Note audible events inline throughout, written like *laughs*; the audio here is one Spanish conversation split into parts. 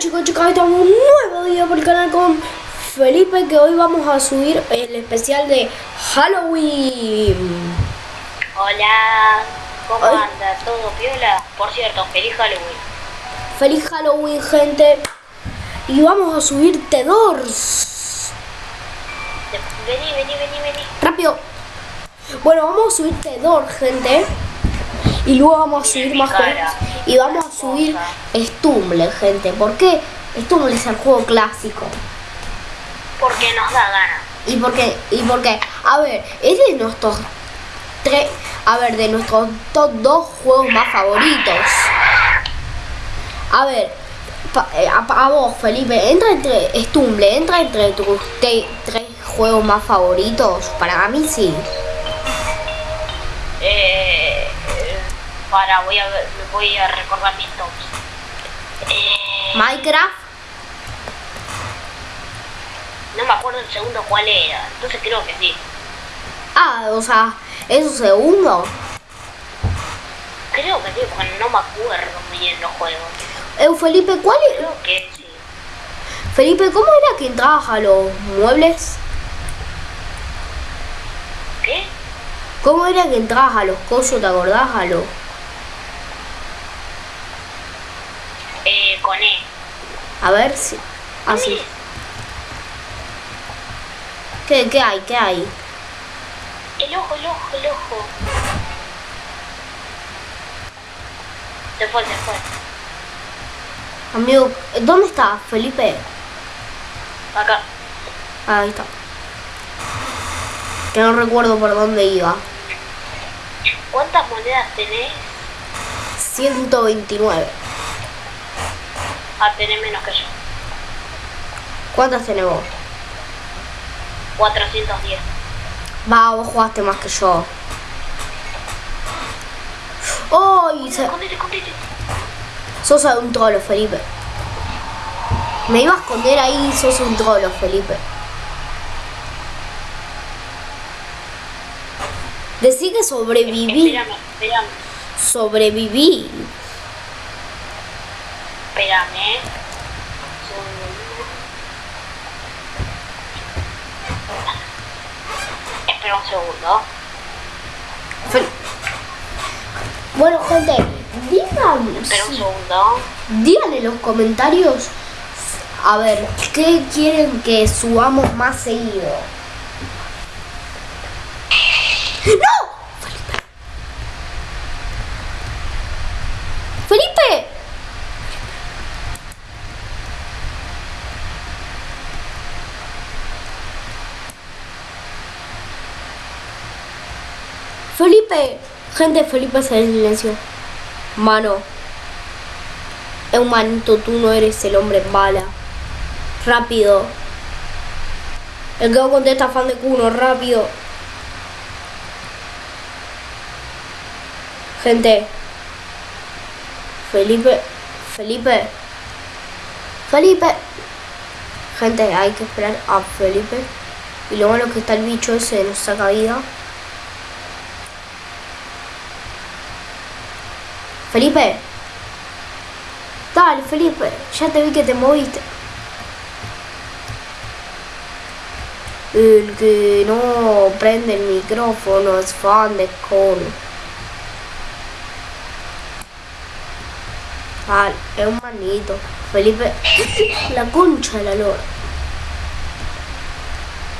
chicos, chicos, estamos un nuevo video por el canal con Felipe que hoy vamos a subir el especial de Halloween. Hola, ¿cómo Ay. anda? ¿Todo piola? Por cierto, feliz Halloween. Feliz Halloween, gente. Y vamos a subir T-Doors. De- Vení, vení, vení, vení. Rápido. Bueno, vamos a subir T-Doors, gente. Y luego vamos a subir más cara. Y vamos a subir Stumble, gente. ¿Por qué? Stumble es el juego clásico. Porque nos da gana. ¿Y por qué? ¿Y por qué? A ver, es de nuestros tres, a ver, de nuestros top dos juegos más favoritos. A ver, pa- eh, a, a vos, Felipe, entra entre Stumble, entra entre tus te- tres juegos más favoritos. Para mí sí. Eh, para, voy a, ver- voy a recordar mis tops. Eh, Minecraft, no me acuerdo el segundo cuál era. Entonces creo que sí. ah, o sea, es su segundo. Creo que sí, porque no me acuerdo bien los juegos. Eh, Felipe, ¿cuál es? Creo que sí. Felipe, ¿cómo era que entrabas a los muebles? ¿Qué? ¿Cómo era que entrabas a los cosos, te acordás? A los... Eh, con E. A ver si... Así. Mire, ¿Qué, qué hay? ¿Qué hay? El ojo, el ojo, el ojo. Se fue, se fue. Amigo, ¿dónde está Felipe? Acá. Ah, ahí está. Que no recuerdo por dónde iba. ¿Cuántas monedas tenés? 129. Ah, tenés menos que yo. ¿Cuántas tenés vos? 410. Va, vos jugaste más que yo. ¡Oh! se- Escondete, escondete. Sos un trolo, Felipe. Me iba a esconder ahí, sos un trolo, Felipe. Decí que sobreviví. Espérame, espérame, Sobreviví. Espérame. Espera un segundo. Bueno, gente, digan, Espera un segundo. digan en los comentarios a ver qué quieren que subamos más seguido. ¡No! Felipe. Felipe. Felipe. Gente, Felipe se en silencio. Mano. Es un manito, tú no eres el hombre bala. Rápido. El que no contesta fan de Kuno, rápido. Gente. Felipe. Felipe. Felipe. Gente, hay que esperar a Felipe. Y lo malo que está el bicho ese nos saca vida. Felipe. Dale, Felipe. Ya te vi que te moviste. El que no prende el micrófono es fan de Con. Dale, es un manito. Felipe. *laughs* La concha de la lora.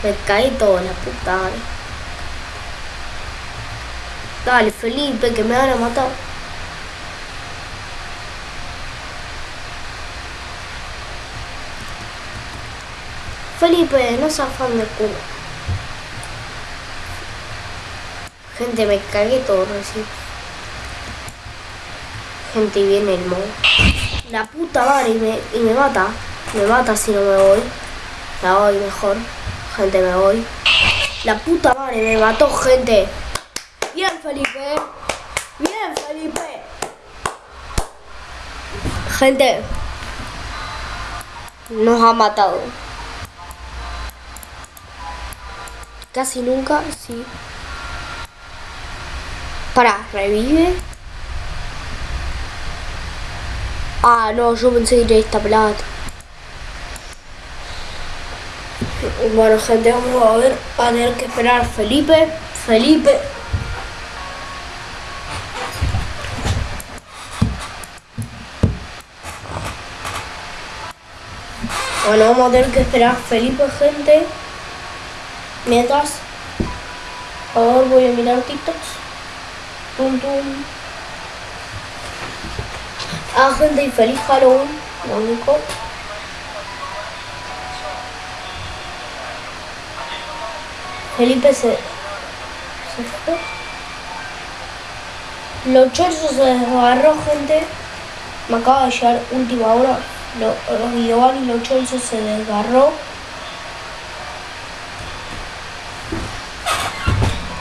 Me cae toda la puta. Dale. Dale, Felipe, que me van a matar. Felipe, no seas fan de culo. Gente, me cagué todo recién. Gente, viene el mo. La puta madre y me, y me mata. Me mata si no me voy. La voy mejor. Gente, me voy. La puta madre me mató, gente. Bien, Felipe. Bien, Felipe. Gente. Nos ha matado. Casi nunca, sí. Para, revive. Ah, no, yo pensé que era esta plata. Bueno, gente, vamos a ver. A tener que esperar Felipe. Felipe. Bueno, vamos a tener que esperar Felipe, gente. Mientras. Ahora voy a mirar TikToks. Tum, tum. Ah, gente, y feliz Halloween. Lo único. Felipe se, se fue. Los Chelsea se desgarró, gente. Me acaba de llegar última hora. Lo- Los Giovanni Los Chelsea se desgarró.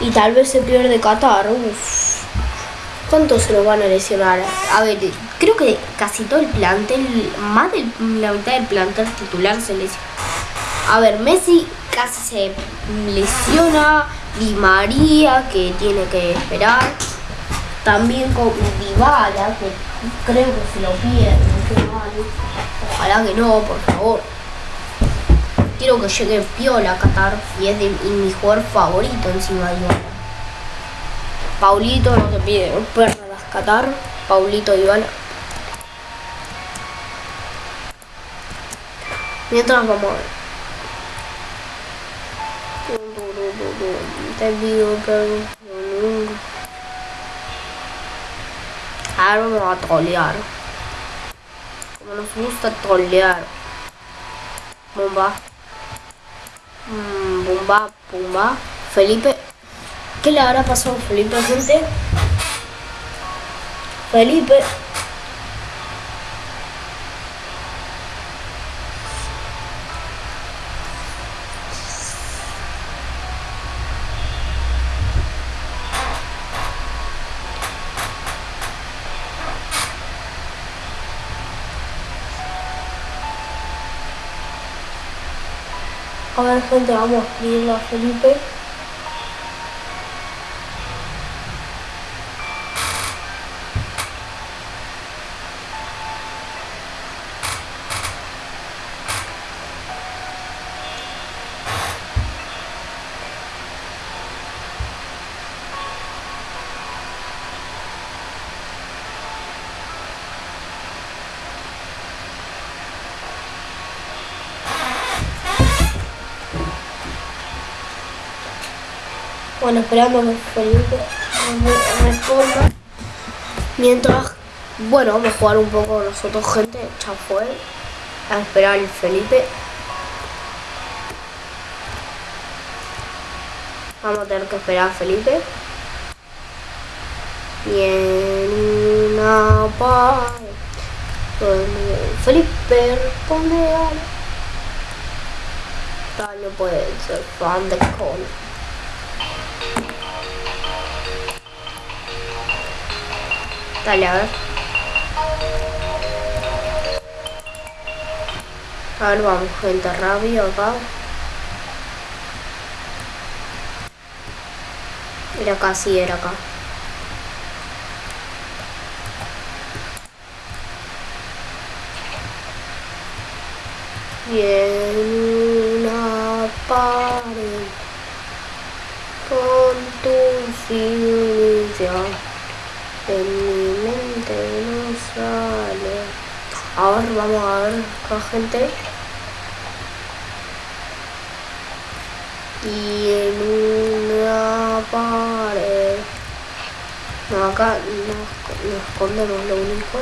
Y tal vez se pierde Qatar. Uf. ¿Cuántos se nos van a lesionar? A ver, creo que casi todo el plantel, más de la mitad del plantel titular se lesiona. A ver, Messi casi se lesiona. Di María, que tiene que esperar. También con Dybala, que creo que se lo pierde. qué mal. Ojalá que no, por favor. Quiero que llegue Piola a Qatar y es de mi jugador favorito encima de Dybala. Paulito, no te pide perras Qatar. Paulito Dybala. Mientras vamos a ver. Te digo que Ahora vamos a trolear. Como nos gusta trolear. Bomba. Mm, bomba, bomba. Felipe. ¿Qué le habrá pasado a Felipe, gente? Felipe. A ver, gente, vamos a escribirle a Felipe. Bueno, esperando que Felipe me responda. Mientras, bueno, vamos a jugar un poco nosotros, gente. Ya fue. A esperar el Felipe. Vamos a tener que esperar a Felipe. Y en una donde Felipe responde a no puede ser fan de Cole. A ver. A ver, vamos, gente, rabia acá. Era acá, sí, era acá. Y en una pared con tu inicial en sale. Ahora vamos a ver acá gente. Y en una pared. No, acá nos, nos escondemos lo único.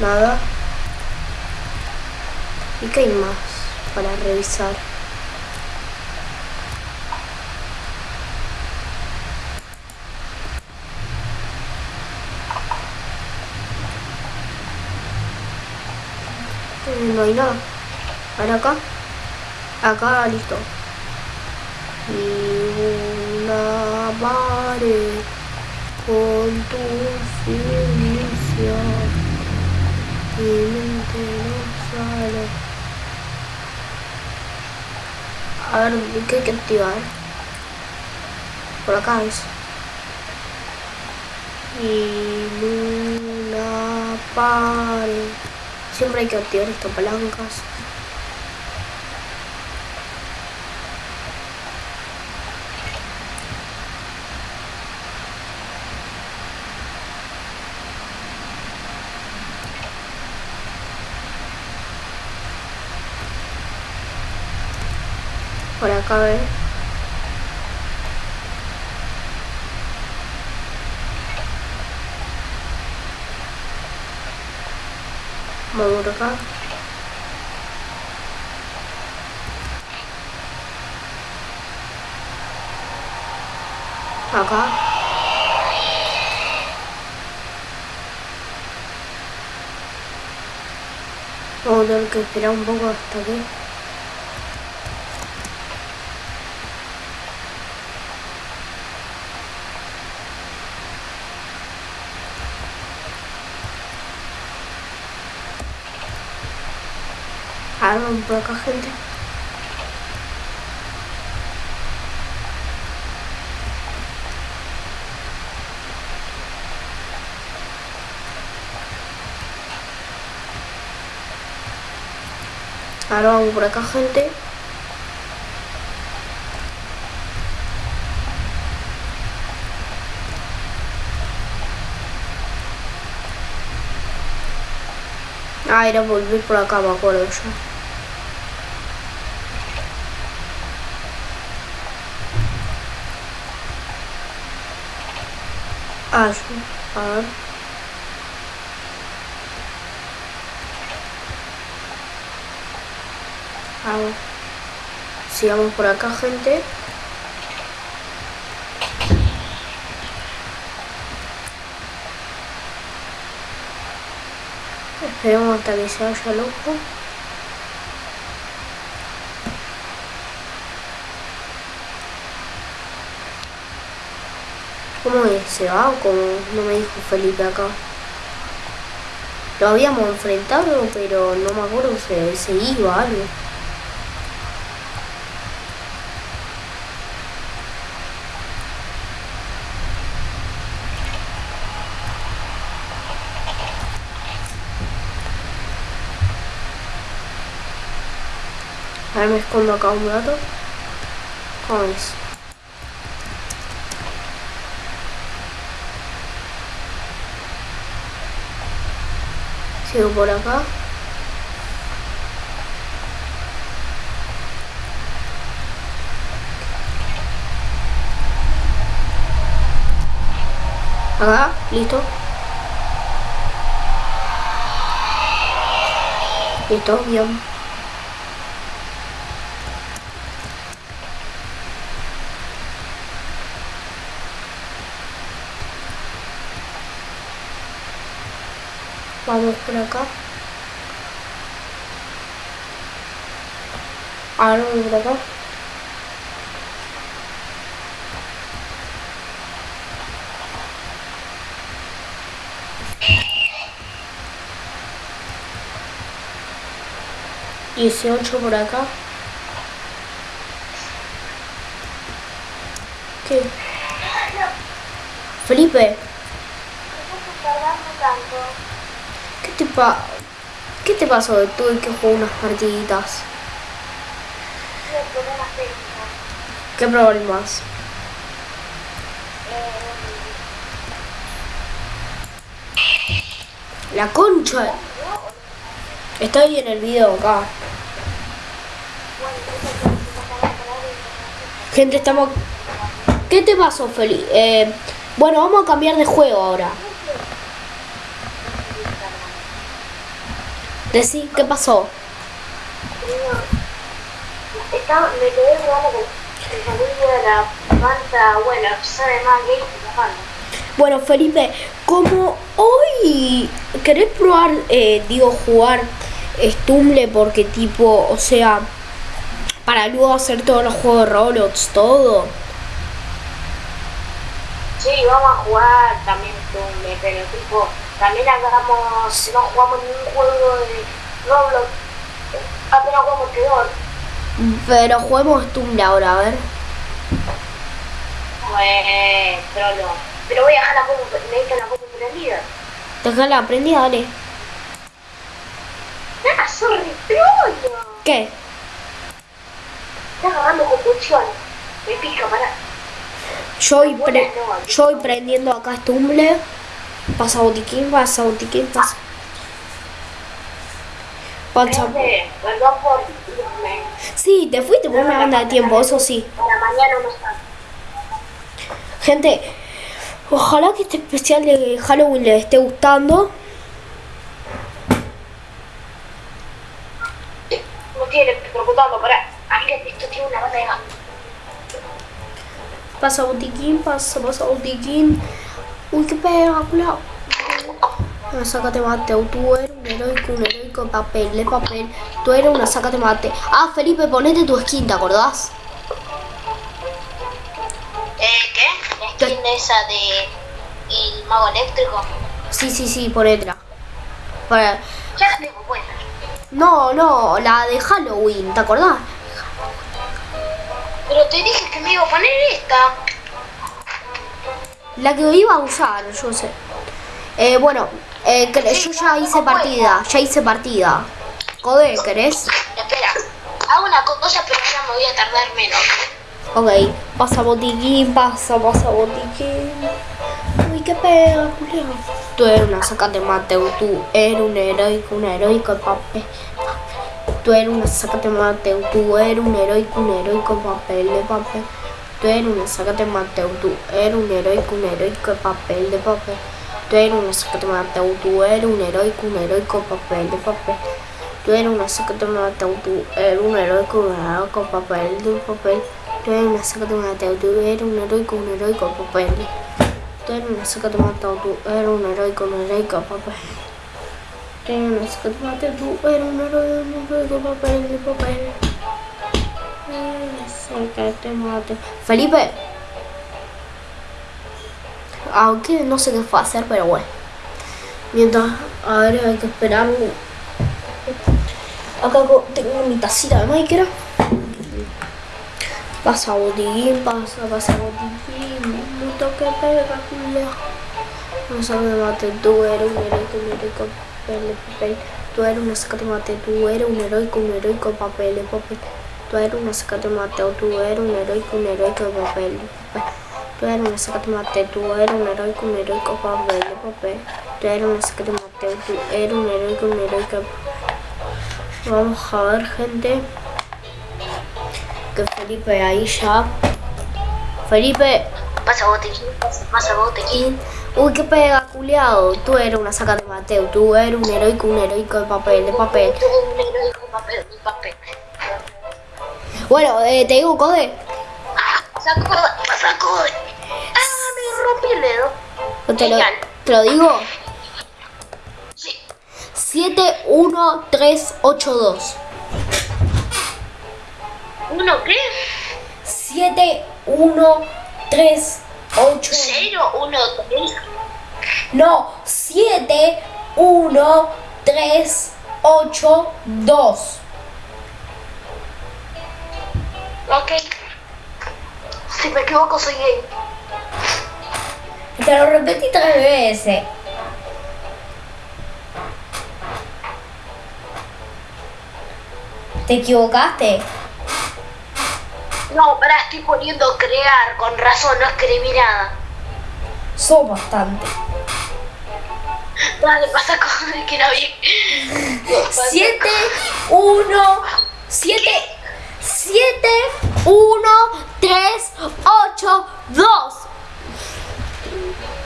Nada. ¿Y qué hay más para revisar? No hay nada. Ahora acá. Acá, listo. Y una pared con tu felicidad. No sale. A ver, ¿qué hay que activar? Por acá es. Y Luna pare. Siempre hay que activar estas palancas. Por acá, a ver. Vamos por acá. Acá. Vamos a tener que esperar un poco hasta aquí. Un poco gente. Ahora vamos por acá, gente. Ah, era volver por acá, me acuerdo yo. Acho. A. Vamos. Sigamos por acá, gente. Esperemos hasta que se vaya loco. ¿Cómo? ¿Se va o cómo? No me dijo Felipe acá. Lo habíamos enfrentado, pero no me acuerdo si se iba algo. A ver, me escondo acá un rato. ¿Cómo es? Sigo por acá. Acá, listo. Listo, bien. Vamos por acá. Ahora vamos por acá. Dieciocho por acá. ¿Qué? Felipe. ¿Qué te, ¿Qué te pasó? Tuve que jugar unas partiditas. ¿Qué problemas? La concha. Está en el video acá. Gente, estamos... ¿Qué te pasó, Feli? Eh, bueno, vamos a cambiar de juego ahora. Decí, ¿qué pasó? Estaba, me quedé jugando con el familia de la banda, sabe más gay que Bueno, Felipe, como hoy querés probar, eh, digo, jugar Stumble porque tipo, o sea, para luego hacer todos los juegos de Roblox, todo. Sí, vamos a jugar también Stumble, pero tipo, también hagamos, no jugamos ningún juego de Roblox, apenas jugamos peor. Pero juguemos Tumblr ahora, a ver. Pues, trolo. Pero voy a dejar la compu, necesito la compu prendida. Déjala prendida, dale. Ah, sorry, trollo. ¿Qué? Está agarrando convulsiones. Me pica, pará. Yo voy, pre- yo voy prendiendo acá humble. Pasa botiquín, pasa botiquín, pasa. Pasa. Sí, te fuiste por una banda de tiempo, eso sí. Para mañana no está. Gente, ojalá que este especial de Halloween les esté gustando. No tiene preocupando, pará. Esto tiene una banda de gas. Pasa botiquín, pasa, pasa botiquín. Uy, qué pega, culo. Una sácate mate, tú eres un heroico, un heroico papel, de papel. Tú eres una sácate mate. Ah, Felipe, ponete tu skin, ¿te acordás? Eh, ¿qué? La skin esa de el mago eléctrico. Sí, sí, sí, ponetela. Para... Ya la tengo buena. No, no, la de Halloween, ¿te acordás? Pero te dije que me iba a poner esta. La que iba a usar, yo sé. Eh, bueno, eh, que- yo ya hice partida, ya hice partida. Code, ¿querés? Espera, hago una cosa, pero ya me voy a tardar menos. Ok, pasa botiquín, pasa, pasa botiquín. Uy, qué pega, Julián. Tú eres una sacate Mateo, tú eres un heroico, un heroico papel. Tú eres una sacate Mateo, tú eres un heroico, un heroico papel de papel. Tú eres una sacate Mateo, tú eres un heroico, un papel de papel. Tú eres una sacate Mateo, tú eres un heroico, un papel de papel. Tú eres una sacate Mateo, tú eres un heroico, un papel de papel. Tú eres una sacate Mateo, tú eres un heroico, un papel. Sacate Mateo, tú eres papel. Tú eres una sacate Mateo, tú eres un heroico, un papel de papel. Felipe. Aunque no sé qué fue hacer, pero bueno. Mientras, a ver, hay que esperar. Acá tengo mi tacita de Minecraft. Pasa botiquín, pasa, pasa botiquín. Mucho que pega, culo. No sabe mate, tú eres un heroico, un heroico papel papel. Tú eres una sacate mate, tú eres un heroico, un heroico papel papel. Tú eres una sacate mate, tú eres un heroico, un heroico papel de. Tú eres una sacate mate, tú eres un heroico, un heroico papel de papel. Tú eres una sacate mate, tú eres un heroico, un heroico Vamos a ver, gente. Que Felipe ahí ya. Felipe. Pasa botequín, pasa, y- Uy, qué pega, culiado. Tú eres una saca de Mateo. Tú eres un heroico, un heroico de papel, de papel. Tengo un heroico papel, un papel. Bueno, eh, te digo, Code. Saco, saco. Ah, me rompí el dedo. Te lo, te lo digo. Sí. 71382. ¿Uno qué? 7138. ¿Cero? ¿Uno tres? No, 71382. Ok. Si me equivoco, soy gay. Te lo repetí tres veces. ¿Te equivocaste? No, pará, estoy poniendo crear. Con razón, no escribí nada. Sos bastante. Dale, pasa con que era bien. 7, 1, 7, 7, 1, 3, 8, 2.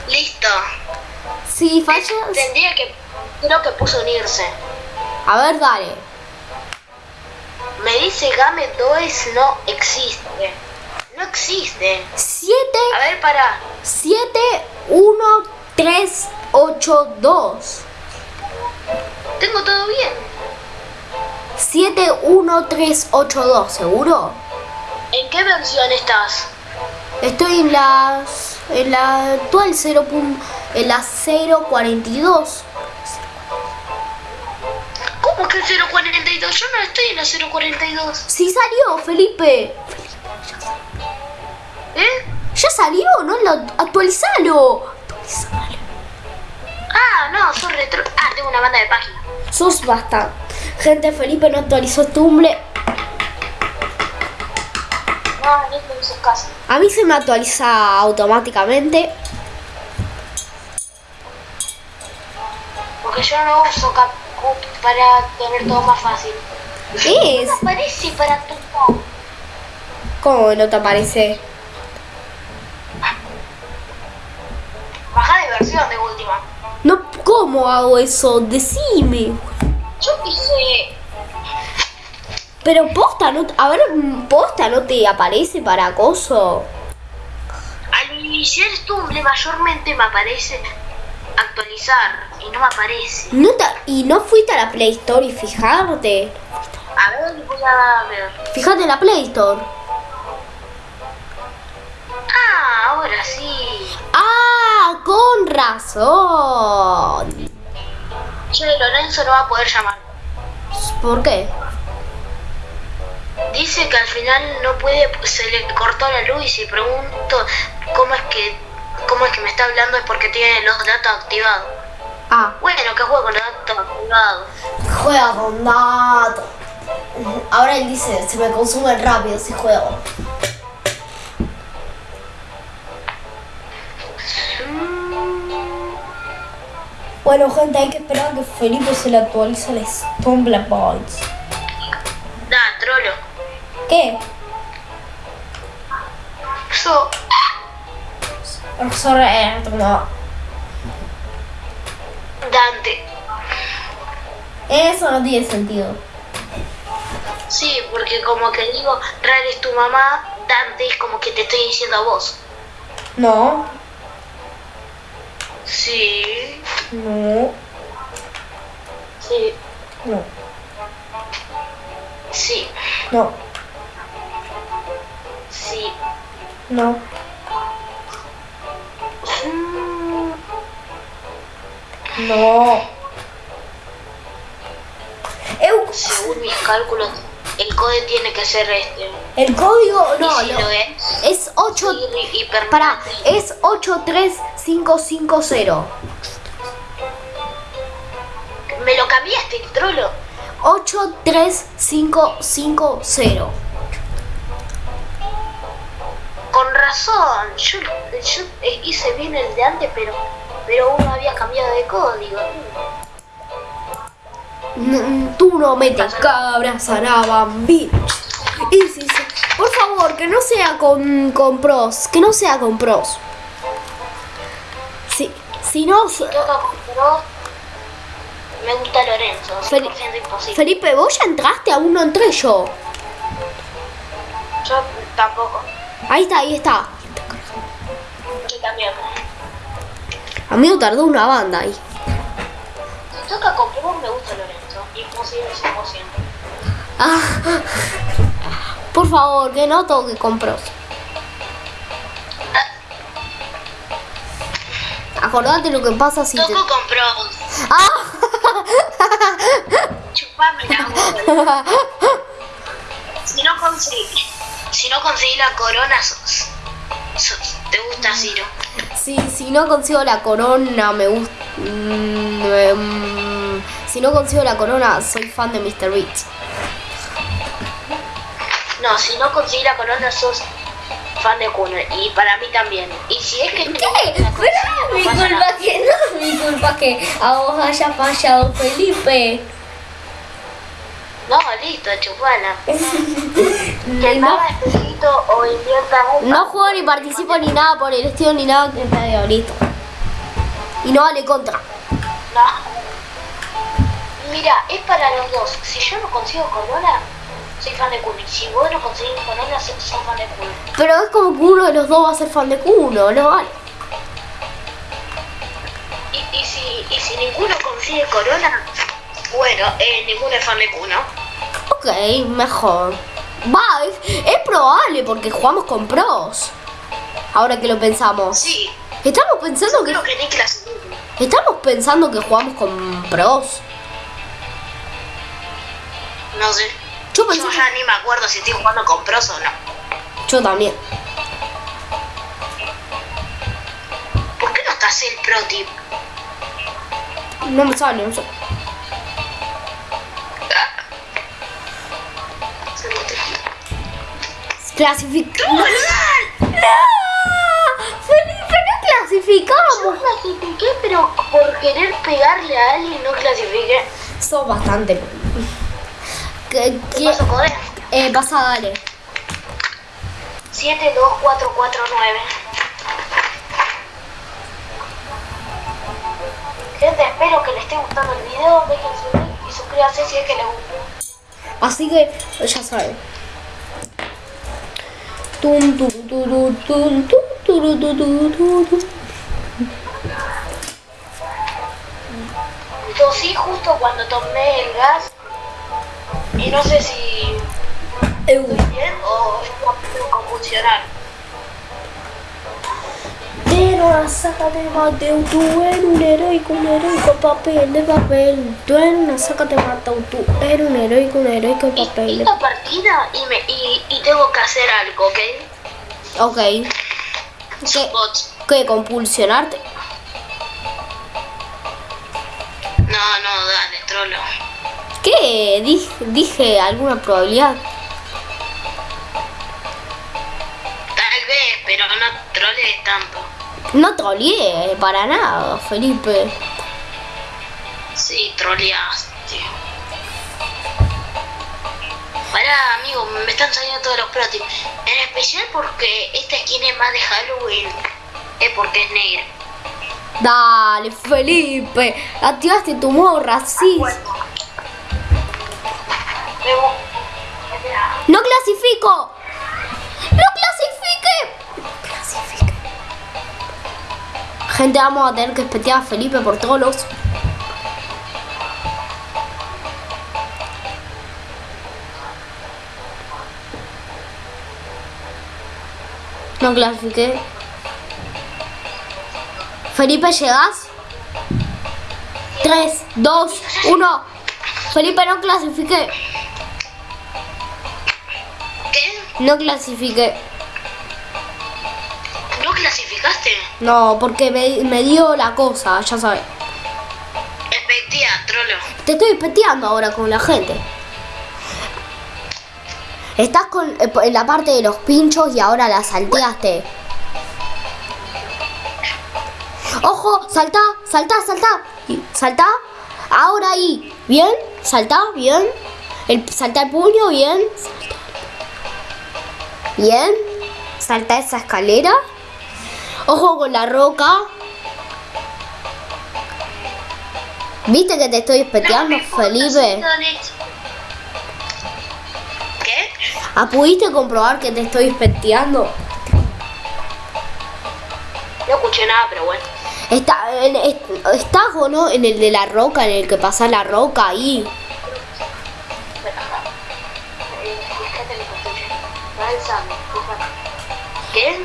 Listo. Si fallas. Tendría que. Creo que puso unirse. A ver, dale. Me dice Game 2 no existe. No existe. 7, A ver, pará. 7, 1, 3, 8, 2. Tengo todo bien. 7, 1, 3, 8, 2. ¿Seguro? ¿En qué versión estás? Estoy en las. En la actual 0. pun- En la 042. ¿Cómo que 042? Yo no estoy en la 042. Sí salió, Felipe. ¿Eh? Ya salió, ¿no? Lo, actualizalo. Actualizalo. Ah, no, sos retro. Ah, tengo una banda de páginas. Sos basta. Gente, Felipe no actualizó Tumblr. No, no. A mí se me actualiza automáticamente. Porque yo no uso CapCut para tener todo más fácil. Es. Me parece para actualizar. ¿Cómo no te aparece? Baja de versión de última. No, ¿cómo hago eso? Decime. Yo quise. Pero posta, no, a ver, posta no te aparece para acoso. Al iniciar Tumblr mayormente me aparece actualizar y no me aparece. No te- y no fuiste a la Play Store y fijarte. A ver, voy a ver. Fíjate en la Play Store. Ah, ahora sí. Ah, con razón. Che, Lorenzo no va a poder llamar. ¿Por qué? Dice que al final no puede, se le cortó la luz y si pregunto cómo es que cómo es que me está hablando es porque tiene los datos activados. Ah, Bueno, que juego con los datos activados. juega con datos. Ahora él dice, se me consume rápido si juego. Bueno, gente, hay que esperar a que Felipe se le actualice el Stumble Boys. Da, trolo. ¿Qué? So, Sorry, no. Dante. Eso no tiene sentido. Sí, porque como que digo, Rar es tu mamá, Dante es como que te estoy diciendo a vos. No, Sí, no, sí, no, sí, no, sí. no. Mm, No. Eu, Según mis cálculos, el código tiene que ser este. el código, no, si no. lo es, Es 8. y, y. Para, es 83550. Me lo cambiaste, trolo. 83550. Con razón, yo, yo hice bien el de antes, pero, pero uno había cambiado de código. Mm, Tú no metes cabras a la bambi. Y. Por favor, que no sea con, con pros. Que no sea con pros. Si, si no. Me gusta Lorenzo, 100% Fel- imposible. Felipe, vos ya entraste, aún no entré yo. Yo tampoco. Ahí está, ahí está. Yo también. A mí me tardó una banda ahí. Si toca con Pro, me gusta Lorenzo. Imposible 100%. Ah, por favor, que no toque con pros. Acordate lo que pasa si te... Toco con Pro. ¡Ah! *laughs* Si no conseguí, si no conseguí la corona, sos, sos- te gusta Ciro. Si, si no consigo la corona, me gusta... si no consigo la corona, soy fan de Mr. Beats. No, si no conseguí la corona, sos fan de Kuno. Y para mí también. Y si es que ¿Qué? Pero mi culpa nada. que no es mi culpa que a vos haya fallado Felipe. No, listo, chupala. *laughs* Que No, nada espejito o invierta en no juego ni participo ni nada por el estilo ni nada que está de ahorita. Y no vale contra. No. Mira, es para los dos. Si yo no consigo corona, soy fan de Kuno. Y si vos no conseguís corona, sos fan de Kuno. Pero es como que uno de los dos va a ser fan de Kuno, no vale. Y, y, si, y si ninguno consigue corona, bueno, eh, ninguno es fan de Kuno. Ok, mejor. Va, es, probable porque jugamos con pros. Ahora que lo pensamos. Sí, Estamos pensando que creo que Niklas. estamos pensando que jugamos con pros. No sé. Yo pensé Yo ya ni me acuerdo si estoy jugando con pros o no. Yo también. Hacé el pro tip. No me sale, no sé. Clasific... ¡No! ¡Felipe, no Yo clasificamos! clasifiqué, pero por querer pegarle a alguien no clasifiqué. Sos bastante... ¿Qué, ¿Qué qué? pasó, Corea? Eh, pasa, dale. 72449. Gente, espero que les esté gustando el video. Dejen su like y suscríbanse si es que les gustó. Así que, ya saben. Tosí justo cuando tomé el gas. Y no sé si Eu. bien o estoy convulsionar. Pero sácate Mateo, tú eres un heroico, un heroico papel de papel. Tú eres una sácate Mateo, tú eres un heroico, un heroico Y papel de esta partida y, me, y, y tengo que hacer algo, ¿ok? Ok. ¿Qué? ¿Qué? ¿Compulsionarte? No, no, dale, trolo. ¿Qué? Dije, dije alguna probabilidad. Tal vez, pero no troles tanto. No troleé para nada, Felipe. Sí, troleaste. Pará, amigo, me están saliendo todos los tips. En especial porque esta skin es más de Halloween. Es porque es negra. Dale, Felipe. Activaste tu morra, sí. Luego, ¡No clasifico! ¡No clasifique! ¡No clasifique! Gente, vamos a tener que espetear a Felipe por todos los... No clasifiqué. Felipe, ¿llegas? 3, 2, 1. Felipe, no clasifiqué. ¿Qué? No clasifiqué. No, porque me, me dio la cosa, ya sabes. Espectía, trolo. Te estoy peteando ahora con la gente. Estás con, eh, en la parte de los pinchos y ahora la salteaste. Ojo, salta, salta, salta. Y- Salta. Ahora ahí. ¿Bien? Salta, bien. El, salta el puño, bien. Bien. Salta esa escalera. Ojo con la roca. ¿Viste que te estoy espeteando, Felipe? ¿Qué? ¿Ah, pudiste comprobar que te estoy espeteando? No escuché nada, pero bueno. Está, en- est- ¿Estás o no en el de la roca, en el que pasa la roca ahí? Eh. ¿Qué?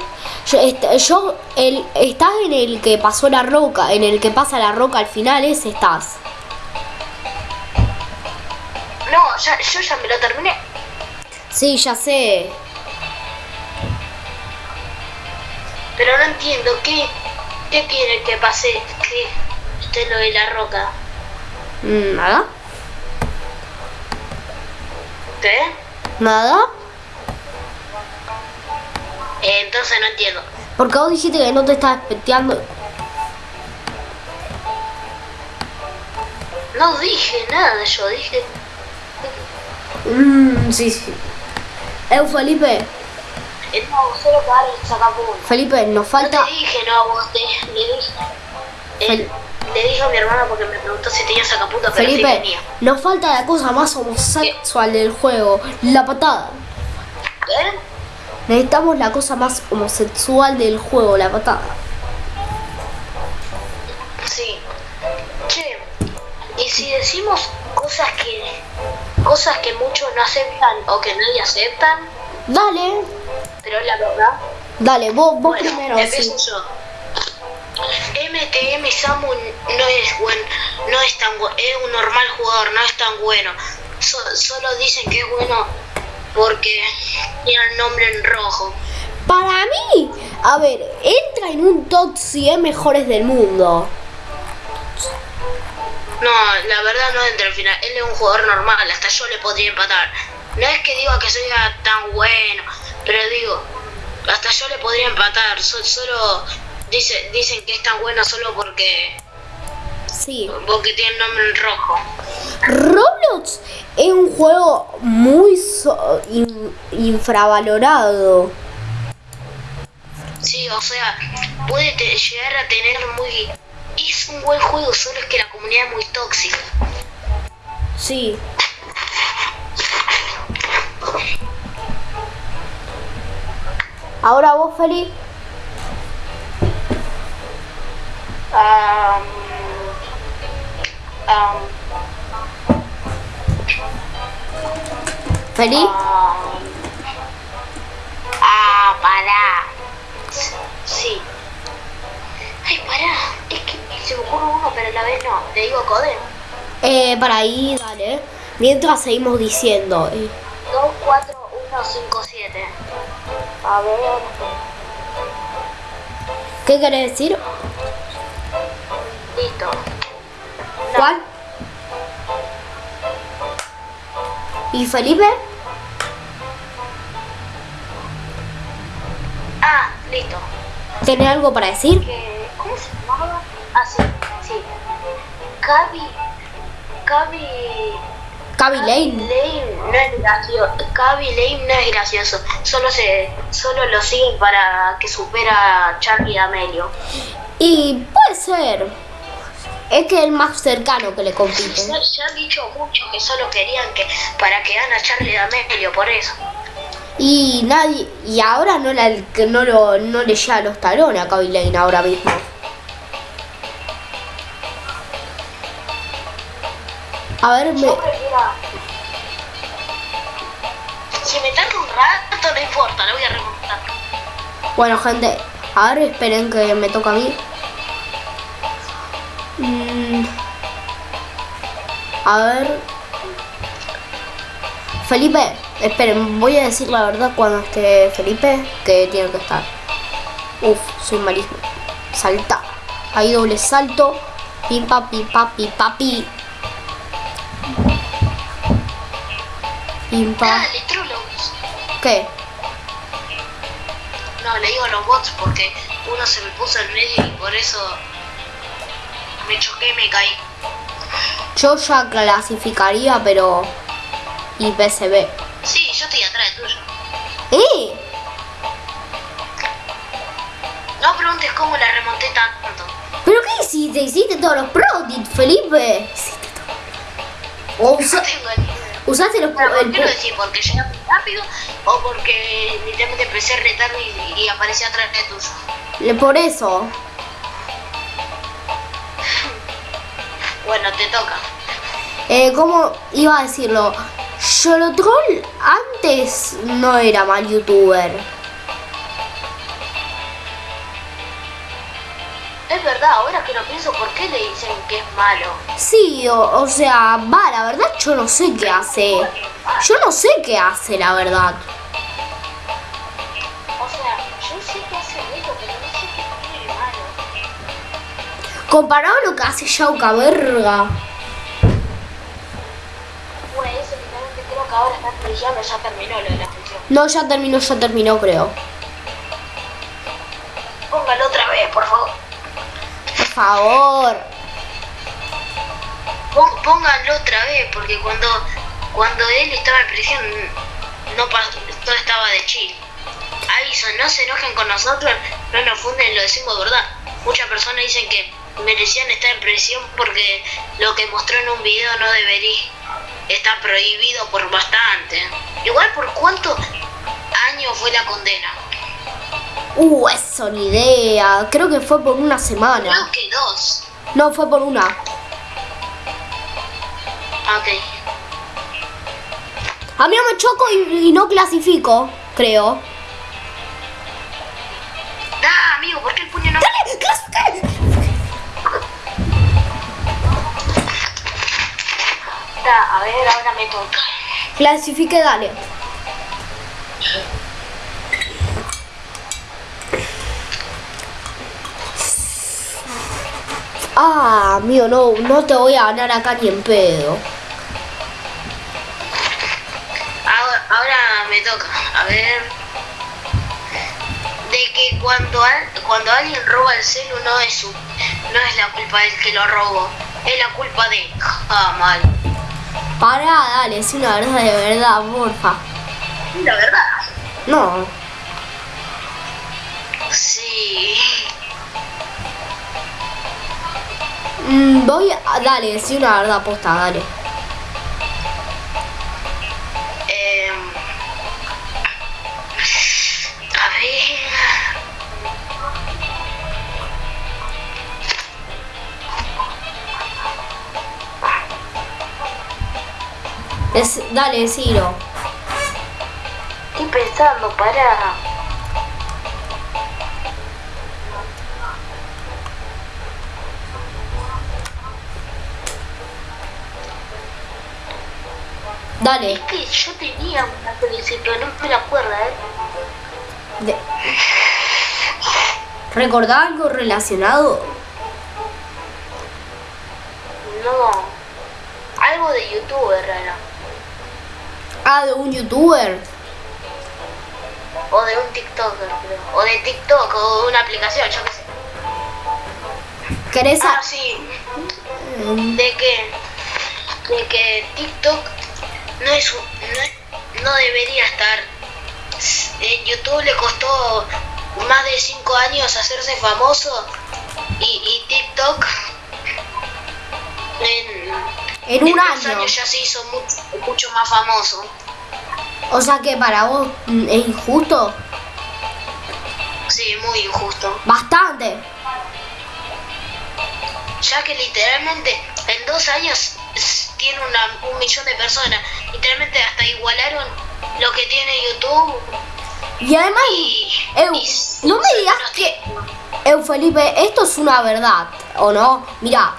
Yo, el, estás en el que pasó la roca, en el que pasa la roca al final, ese estás. No, ya, yo ya me lo terminé. Sí, ya sé. Pero no entiendo, ¿qué, qué quiere que pase? ¿Qué? Es lo de la roca. Mm, ¿Nada? ¿Qué? ¿Nada? Eh, entonces no entiendo. Porque vos dijiste que no te estás espeteando. No dije nada, yo dije. Mmm, sí, sí. Eh, Felipe, Eh, no, solo para. Felipe, nos No falta... te dije, no, vos te, le dije. eh, Fel- le dije a mi hermana porque me preguntó si tenía sacapunta, pero sí Felipe, tenía. nos falta la cosa más homosexual del juego, la patada. ¿Qué? Necesitamos la cosa más homosexual del juego, la patada. Sí. Che, y si decimos cosas que cosas que muchos no aceptan o que nadie aceptan, Dale, pero es la verdad. dale, vos, vos Bueno, primero, sí. empiezo yo. MTM Samu no es buen, no es tan bueno, es un normal jugador, no es tan bueno. So- solo dicen que es bueno porque tiene el nombre en rojo. Para mí, a ver, entra en un top 100 mejores del mundo. No, la verdad no entra al final. Él es un jugador normal, hasta yo le podría empatar. No es que diga que sea tan bueno, pero digo, hasta yo le podría empatar. So- solo dice, dicen que es tan bueno solo porque, Sí. porque tiene nombre en rojo. Roblox es un juego muy so- in- infravalorado. Sí, o sea, puede llegar a tener muy... Es un buen juego, solo es que la comunidad es muy tóxica. Sí. Ahora vos, Feli. Um, um, um, ah, pará. Sí. Ay, pará. Es que se me ocurre uno, pero a la vez no. Le digo code. Eh, para ahí, dale. Mientras seguimos diciendo. eh, 2, 4, 1, 5, 7. A ver. ¿Qué querés decir? ¿Cuál? ¿Y Felipe? Ah, listo. ¿Tenés algo para decir? que ¿cómo se llamaba? Ah, sí, sí. Gaby, Gaby Cavi Lane. Lane no es gracioso. Gaby Lane no es gracioso. Solo se, solo lo siguen para que supera a Charlie D'Amelio. Y puede ser. Es que es el más cercano que le compite. Ya han dicho mucho que solo querían que para que gane a Charlie D'Amelio, por eso. Y nadie. Y ahora no, la, que no, lo, no le llega los talones a Cavi Lane ahora mismo. A ver, me. Si me tarda un rato, no importa, lo voy a remontar. Bueno, gente, a ver, esperen que me toca a mí. Mm, a ver. Felipe, esperen, voy a decir la verdad cuando esté Felipe que tiene que estar. Uf, soy malísimo. Salta. Ahí doble salto. Pim papi, papi, papi. Pim pa. Dale, Trollocs. ¿Qué? No, le digo a los bots porque uno se me puso en medio y por eso me choqué y me caí. Yo ya clasificaría, pero. Y PCB. Sí, yo estoy atrás de tuyo. ¡Eh! No preguntes cómo la remonté tanto. ¿Pero qué hiciste? ¿Hiciste todos los prodit, Felipe? Hiciste todo. O No usa- tengo ni idea. usaste los Pero, pro- ¿Por qué lo decís? ¿Porque llegué muy rápido o porque literalmente empecé a retar y, y aparecí atrás de tuyo? Por eso. Bueno, te toca. Eh, ¿Cómo iba a decirlo? Yolotroll antes no era mal youtuber. Es verdad, ahora que lo pienso, ¿por qué le dicen que es malo? Sí, o, o sea, va, la verdad yo no sé qué hace. Yo no sé qué hace, la verdad. Comparado a lo que hace Yauca Verga. Bueno, eso literalmente creo que ahora está brillando, ya terminó lo de la función. No, ya terminó, ya terminó, creo. Póngalo otra vez, por favor. Por favor. Pónganlo otra vez, porque cuando, cuando él estaba en prisión, no pa- todo estaba de chill. Aviso, no se enojen con nosotros, no nos funden, lo decimos verdad. Muchas personas dicen que merecían estar en prisión porque lo que mostró en un video no debería estar prohibido por bastante. Igual por cuántos años fue la condena. Uh, eso ni idea. Creo que fue por una semana. Creo que dos. No, fue por una. Ok. A mí me choco y, y no clasifico, creo. Da, amigo, ¿por qué el puño no? ¡Dale! A ver, ahora me toca. Clasifique, dale. Ah, mío, no, no te voy a ganar acá ni en pedo. Ahora, ahora me toca, a ver. De que cuando, cuando alguien roba el celu no es su, no es la culpa del que lo robó, es la culpa de. Ah, mal. Pará, dale, es una verdad de verdad, porfa. La verdad. No. Sí. Mm, voy a. Dale, decí una verdad, posta, dale. Dec- dale, decilo. Estoy pensando, para. Dale. Es que yo tenía una principio, no me la acuerdo, ¿eh? De... ¿Recordá algo relacionado? No. Algo de youtuber era. Ah, de un youtuber. O de un TikToker, creo. O de TikTok, o de una aplicación, yo qué sé. ¿Querés Ah, sí. De que. De que TikTok no es un- no, no debería estar. En YouTube le costó más de 5 años hacerse famoso. Y, y TikTok. En, En un año. años ya se hizo mucho, mucho más famoso. O sea que para vos mm, es injusto. Sí, muy injusto. Bastante. Ya que literalmente en dos años tiene una, un millón de personas. Literalmente hasta igualaron lo que tiene YouTube. Y además, Y, Eu, y- no me digas que... Eu, Felipe, esto es una verdad, ¿o no? Mira,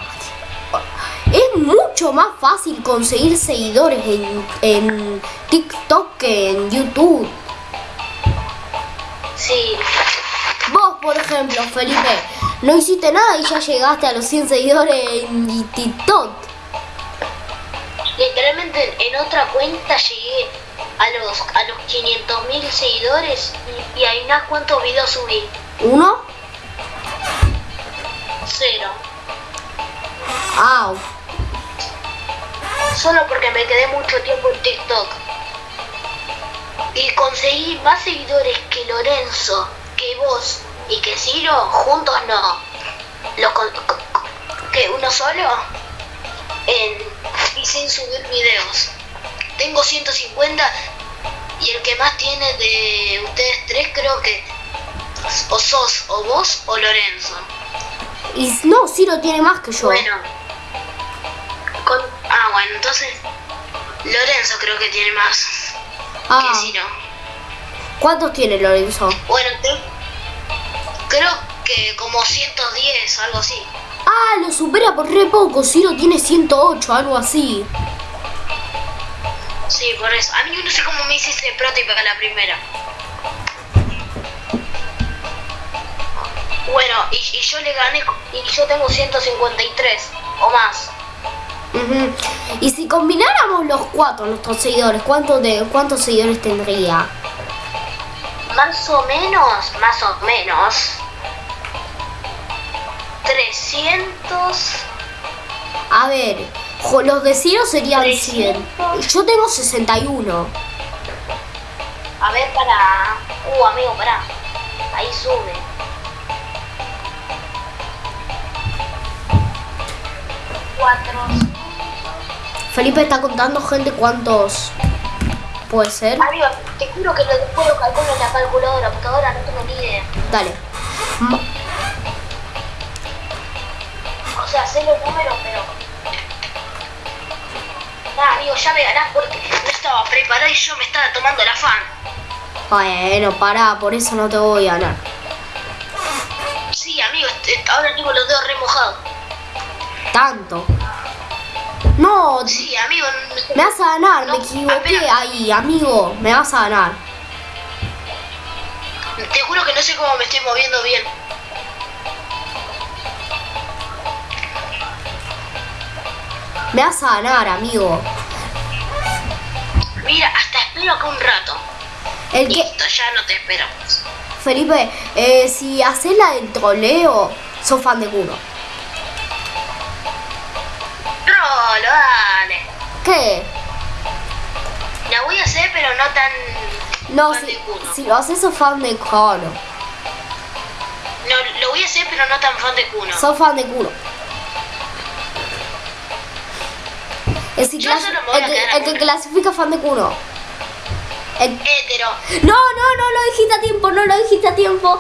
mucho más fácil conseguir seguidores en, en TikTok que en YouTube. Sí, Vos, por ejemplo, Felipe, no hiciste nada y ya llegaste a los 100 seguidores en TikTok. literalmente en otra cuenta llegué a los a los 500 mil seguidores y, y ahí nada cuántos videos subí. ¿Uno? Cero. Ah, Solo porque me quedé mucho tiempo en TikTok. Y conseguí más seguidores que Lorenzo, que vos y que Ciro, juntos no. Con- co- que uno solo en, y sin subir videos. Tengo 150 y el que más tiene de ustedes tres creo que o sos o vos o Lorenzo. y no, Ciro tiene más que yo. Bueno. Con, ah, bueno, entonces Lorenzo creo que tiene más ah, que Ciro. ¿cuántos tiene Lorenzo? Bueno, creo que como 110, algo así. Ah, lo supera por re poco. Ciro tiene 108, algo así. Sí, por eso. A mí no sé cómo me hiciste prototipo para la primera. Bueno, y, y yo le gané, y yo tengo 153 o más. Y si combináramos los cuatro, nuestros seguidores, ¿cuántos, de, ¿cuántos seguidores tendría? Más o menos, más o menos. 300. A ver, los de Ciro serían 100. Yo tengo 61. A ver, para. Uh, amigo, para. Ahí sube. Cuatro. Felipe está contando gente cuántos puede ser. Amigo, te juro que lo después lo calculo en la calculadora, porque ahora no tengo ni idea. Dale. Ma- O sea, sé los números, pero. Nah, amigo, ya me ganás porque no estaba preparado y yo me estaba tomando el afán. Bueno, pará, por eso no te voy a ganar. Sí, amigo, ahora tengo los dedos remojados. Tanto. No, Sí, amigo. me vas a ganar, me equivoqué apenas- ahí, amigo. Me vas a ganar. Te juro que no sé cómo me estoy moviendo bien. Me vas a ganar, amigo. Mira, hasta espero acá un rato. El que, Listo, ya no te esperamos. Felipe, eh, si haces la del troleo, sos fan de culo. Rolo, dale. ¿Qué? La voy a hacer, pero no tan. No, fan si, de culo. si lo haces sos fan de culo. No, lo voy a hacer, pero no tan fan de cuno. Sos fan de culo. El, si clas- solo que, el culo. clasifica fan de culo. El- Hétero. No, no, no lo dijiste a tiempo, no lo dijiste a tiempo.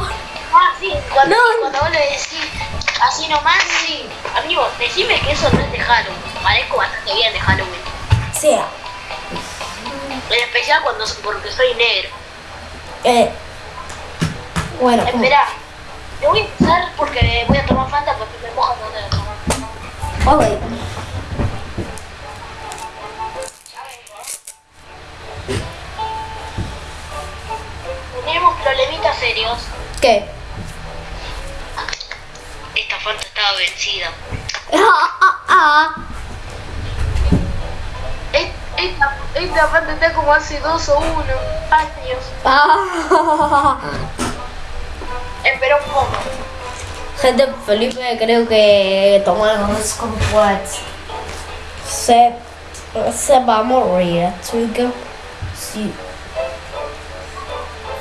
Ah, sí, cuando, No. cuando vos le decís así nomás, sí. Amigo, decime que eso no es de Halloween. Parezco bastante bien de Halloween. Sea. En especial cuando porque soy negro. Eh. Bueno, Espera, te voy a empezar porque voy a tomar Fanta porque me moja cuando te tomar. ok. Tenemos problemitas serios. ¿Qué? Esta Fanta estaba vencida. Es- Esta, esta Fanta está como hace dos o uno años. Ah. Espera un poco. Gente, Felipe creo que tomamos complex. Se, se va a morir, chica. Sí.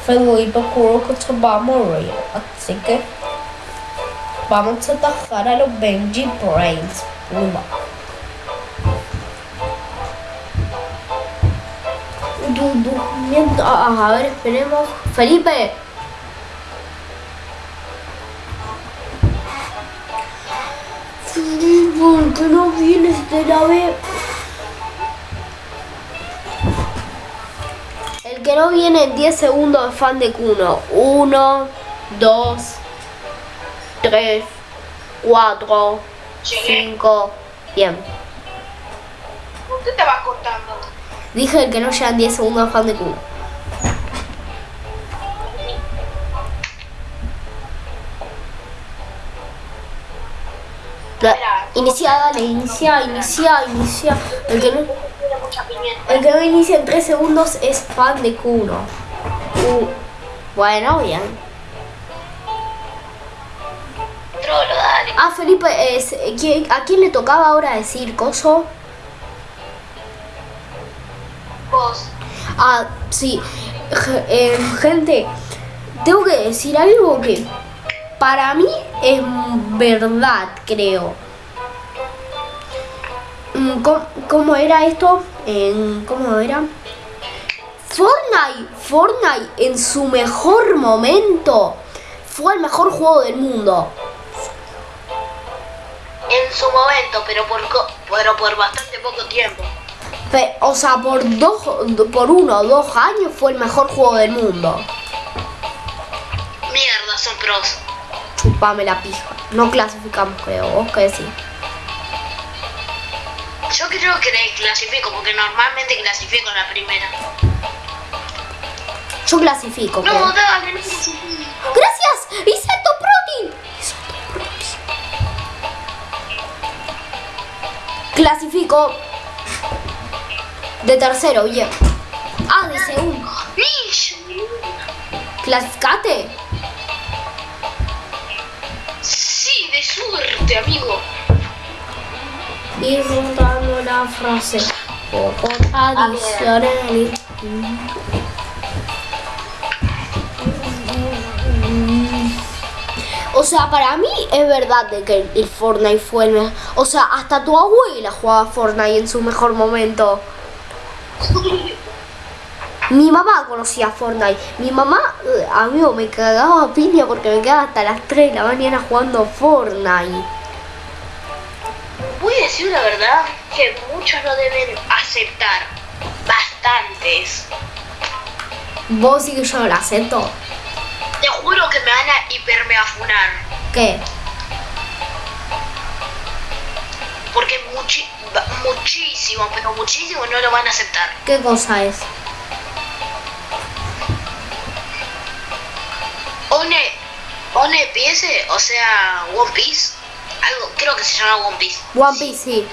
Felipe creo que se va a morir. Así que vamos a atajar a los Benji Brains. Uno. Durmiendo. A ver, esperemos. Felipe. ¿Por qué no vienes de la vez? El que no viene en 10 segundos es fan de Kuno. 1, 2, 3, 4, Llegué. 5. Bien. ¿Por qué te vas cortando? Dije el que no llega en 10 segundos fan de. La- Inicia, dale, inicia, inicia, inicia. El que no. El que no inicia en 3 segundos es fan de Kuno. Uh, bueno, bien. Trolo, dale. Ah, Felipe, es, ¿quién- ¿a quién le tocaba ahora decir coso? Ah, sí. Eh, gente, tengo que decir algo que para mí es verdad, creo. Mm, ¿Cómo, era esto? ¿Cómo era? Fortnite, Fortnite en su mejor momento fue el mejor juego del mundo. En su momento, pero por, pero por bastante poco tiempo. O sea, por dos, por uno o dos años fue el mejor juego del mundo. Mierda, son pros. Chupame la pija. No clasificamos, creo. ¿Vos qué decís? Yo creo que le clasifico porque normalmente clasifico en la primera. Yo clasifico, creo. No, dale, no clasifico. ¡Gracias! ¡Insecto Protein! Protein. Clasifico. De tercero, bien. Ah, de segundo. ¿Clasificate? Sí, de suerte, amigo. Y juntando la frase. O por adicional. O sea, para mí es verdad de que el Fortnite fue el mejor. O sea, hasta tu abuela jugaba Fortnite en su mejor momento. Mi mamá conocía Fortnite. Mi mamá, eh, amigo, me cagaba a piña porque me quedaba hasta las 3 de la mañana jugando Fortnite. Voy a decir la verdad que muchos no deben aceptar. Bastantes. ¿Vos sí que yo lo acepto? Te juro que me van a hipermeafunar. ¿Qué? Porque muchi ba- muchísimo, pero muchísimo no lo van a aceptar. ¿Qué cosa es? One, One Piece, o sea, One Piece, algo, creo que se llama One Piece. One Piece, sí.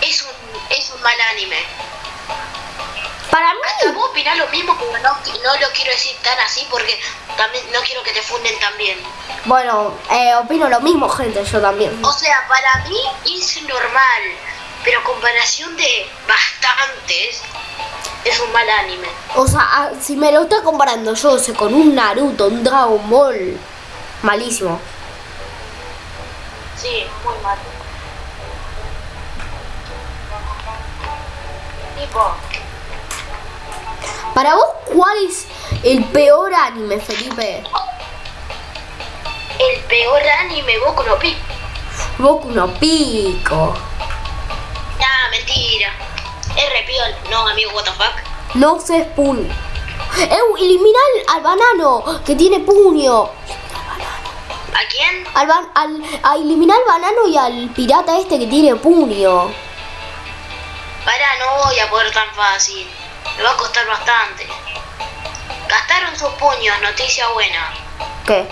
Es un es un mal anime. Para Hasta mí, vos opinás lo mismo, pero no, no lo quiero decir tan así porque también no quiero que te funden también. bueno, eh, opino lo mismo, gente, yo también. O sea, para mí es normal, pero a comparación de bastantes, es un mal anime. O sea, ah, si me lo está comparando yo sé, con un Naruto, un Dragon Ball, malísimo. Sí, muy mal. Tipo, Para vos, ¿cuál es el peor anime, Felipe? el peor anime Boku no Pico. Boku no Pico. Nah, mentira. Es repiol. No, amigo, what the fuck. No se puño. Eh, elimina al, al banano que tiene puño. ¿A quién? Al, ban- al, a eliminar al banano y al pirata este que tiene puño. Para, no voy a poder tan fácil. Me va a costar bastante. Gastaron sus puños, noticia buena. ¿Qué?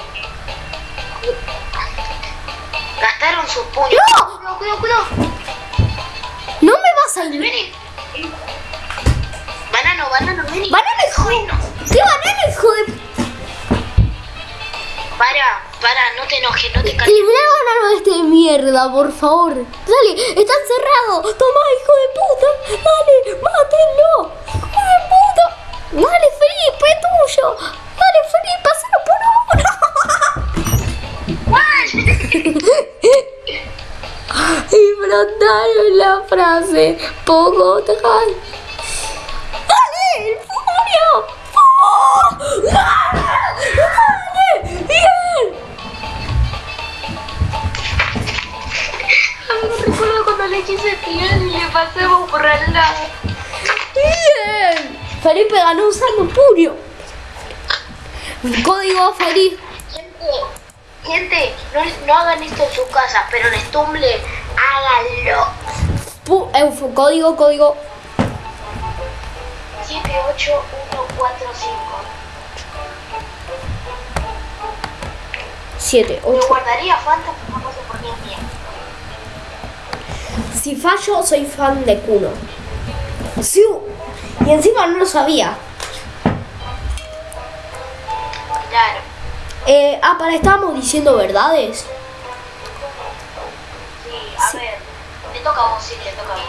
Gastaron sus puños. ¡No! Cuidado, cuidado, cuidado. No me vas a eliminar. Vení. Banano, banano, vení. ¡Banano, hijo! ¿Qué banano, hijo de.? Para, para, no te enojes, no te calles. Elimina al banano este de mierda, por favor. Dale, está encerrado. Toma, hijo de puta. Dale, mátenlo. Hijo de puta. Dale, Felipe, es tuyo. Dale, Felipe, hazlo por *laughs* *laughs* Y brotaron la frase. Poco te ¡Dale! ¡El! ¡Oh! ¡Dale! ¡Bien! Recuerdo cuando le quise tirar y le al lado. ¡Bien! Felipe ganó usando puño. Código feliz. Gente, no, no hagan esto en sus casas, pero en Stumble háganlo. Pu- eh, fu- código, código. 78145. 7, Me 8. guardaría Fanta, pero no sé por qué. Si fallo, soy fan de Kuno. Sí, y encima no lo sabía. Claro. Eh, ah, para, estábamos diciendo verdades. Sí, a ver. Te toca a vos, sí, te toca a vos.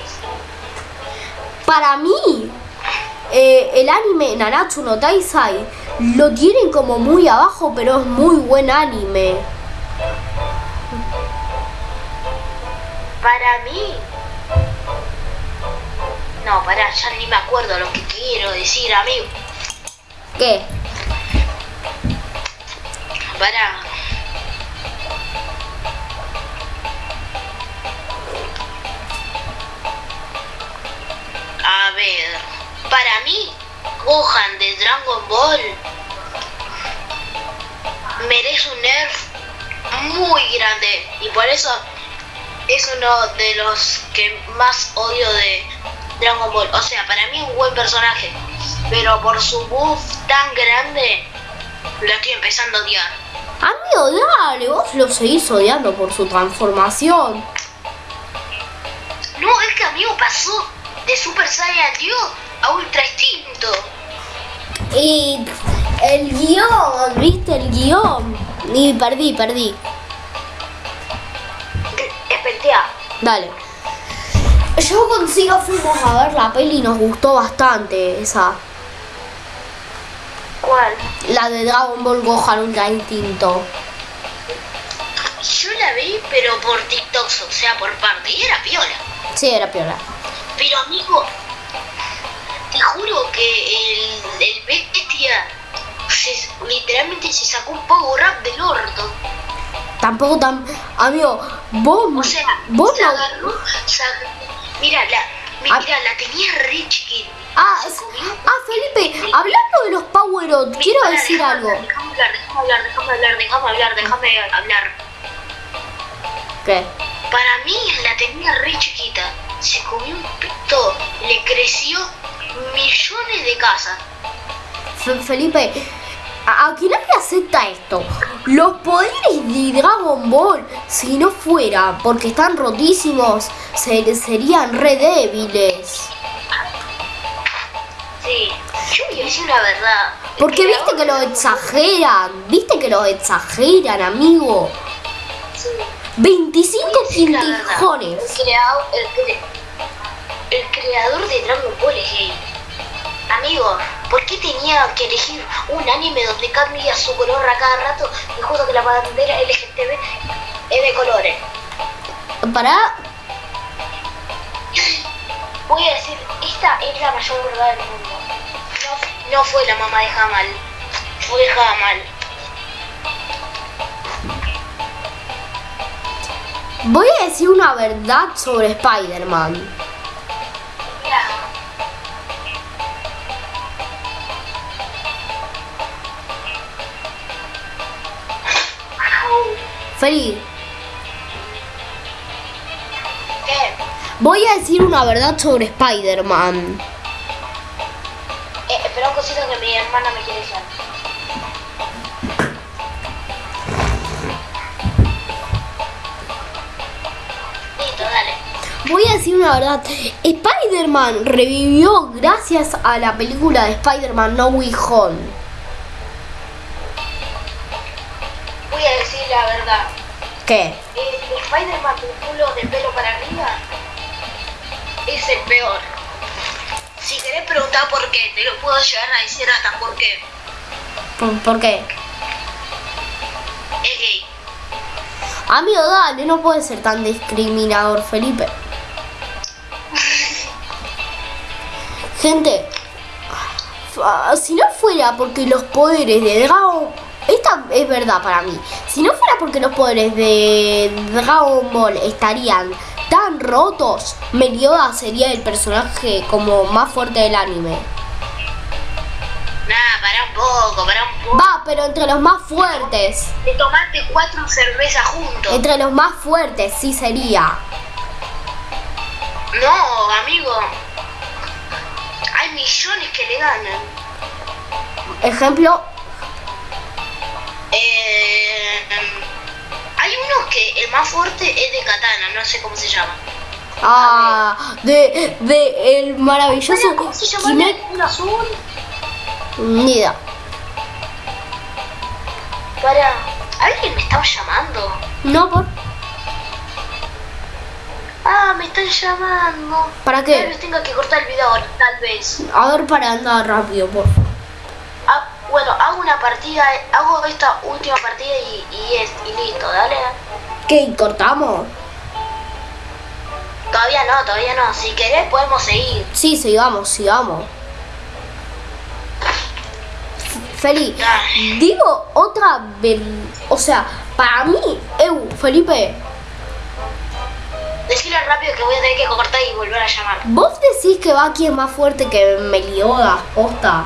Para mí, eh, el anime Nanatsu no Taisai lo tienen como muy abajo, pero es muy buen anime. Para mí. No, pará, ya ni me acuerdo lo que quiero decir, amigo. ¿Qué? Pará. A ver, para mí, Gohan de Dragon Ball merece un nerf muy grande y por eso es uno de los que más odio de Dragon Ball. O sea, para mí un buen personaje, pero por su buff tan grande, lo estoy empezando a odiar. Amigo, dale, vos lo seguís odiando por su transformación. No, es que amigo pasó de Super Saiyan Dios a Ultra Instinto. Y el guion, ¿viste el guion? Y perdí, perdí. Espetea. Dale. Yo con Siga fuimos a ver la peli y nos gustó bastante esa. ¿Cuál? La de Dragon Ball Gohan Ultra Instinto. Yo la vi, pero por TikTok, o sea, por parte. Y era piola. Sí, era piola. Pero amigo, te juro que el, el bestia se- literalmente se sacó un power rap del orto. Tampoco tan... Amigo, vos... O sea, vos se no... agarró, se ag- Mira, la, Ah. mira, la tenía re chiquita. Ah, es- ah, Felipe, hablando de los Power Up, quiero decir déjame algo. Déjame hablar, déjame hablar, déjame hablar, déjame hablar, déjame hablar. ¿Qué? Para mí la tenía re chiquita. Se comió un pito, le creció millones de casas. Fe- Felipe, a- nadie acepta esto. Los poderes de Dragon Ball, si no fuera porque están rotísimos, se- serían re débiles. Decir una verdad. Porque viste que lo exageran, viste que lo exageran, amigo. Sí. 25 Voy a decir la verdad. quintijones. El creador, el, cre- el creador de Dragon Ball es gay. Amigo, ¿por qué tenía que elegir un anime donde cambia su color a cada rato y justo que la bandera LGTB es de colores? Para, Voy a decir, esta es la mayor verdad del mundo. No, no fue la mamá de Jamal, fue Jamal. voy a decir una verdad sobre Spider-Man. Feliz, voy a decir una verdad sobre Spider-Man. Eh, espera un cosito que mi hermana me quiere decir. Listo, dale. Voy a decir una verdad. Spider-Man revivió gracias a la película de Spider-Man No Way Home. Voy a decir la verdad. ¿Qué? El Spider-Man con culo de pelo es el peor. Si querés preguntar por qué, te lo puedo llegar a decir hasta por qué. ¿Por, por qué? Es gay. Amigo, dale, no puede ser tan discriminador, Felipe. *laughs* Gente, si no fuera porque los poderes de Dragon... Esta es verdad para mí. Si no fuera porque los poderes de Dragon Ball estarían tan rotos, Meliodas sería el personaje como más fuerte del anime. Nah, para un poco, para un poco. Va, pero entre los más fuertes. De tomarte cuatro cervezas juntos. Entre los más fuertes sí sería. No, amigo. Hay millones que le ganan. Ejemplo, Eh, que el más fuerte es de katana, no sé cómo se llama. ah, de, de el maravilloso ¿Cómo se llama? ¿Un azul? Ni idea. Para. ¿Alguien me estaba llamando? No, por. Ah, me están llamando. ¿Para Tal qué? vez tenga que cortar el video, tal vez. A ver, para andar rápido, por favor. Bueno, hago una partida, hago esta última partida y, y, es, y listo, dale. ¿Qué? ¿Cortamos? Todavía no, todavía no. Si querés podemos seguir. Sí, sigamos, sigamos. Feli, digo otra vez. O sea, para mí, Eu, Felipe, Decirle rápido que voy a tener que cortar y volver a llamar. ¿vos decís que Baki es más fuerte que Meliodas, posta?